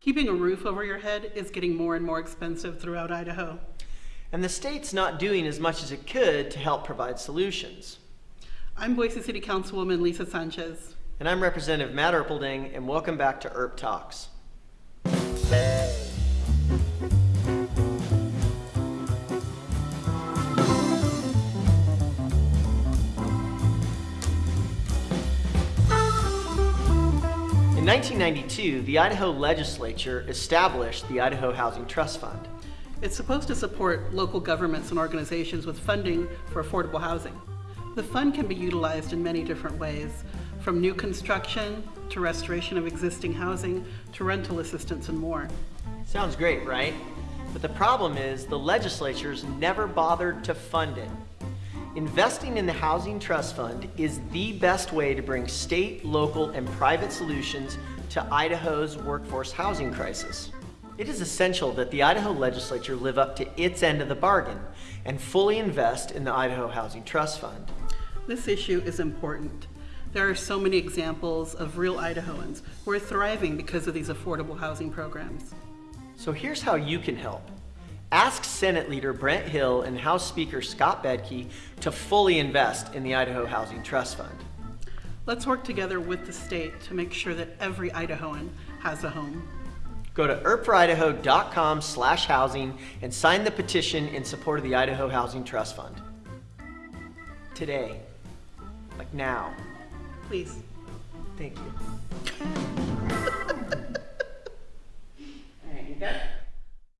Keeping a roof over your head is getting more and more expensive throughout Idaho. And the state's not doing as much as it could to help provide solutions. I'm Boise City Councilwoman Lisa Sanchez. And I'm Representative Mat Erpelding, and welcome back to ERP Talks. In 1992, the Idaho legislature established the Idaho Housing Trust Fund. It's supposed to support local governments and organizations with funding for affordable housing. The fund can be utilized in many different ways, from new construction to restoration of existing housing to rental assistance and more. Sounds great, right? But the problem is the legislature's never bothered to fund it. Investing in the Housing Trust Fund is the best way to bring state, local, and private solutions to Idaho's workforce housing crisis. It is essential that the Idaho legislature live up to its end of the bargain and fully invest in the Idaho Housing Trust Fund. This issue is important. There are so many examples of real Idahoans who are thriving because of these affordable housing programs. So here's how you can help. Ask Senate Leader Brent Hill and House Speaker Scott Bedke to fully invest in the Idaho Housing Trust Fund. Let's work together with the state to make sure that every Idahoan has a home. Go to erpforidaho.com slash housing and sign the petition in support of the Idaho Housing Trust Fund. Today. Like now. Please. Thank you.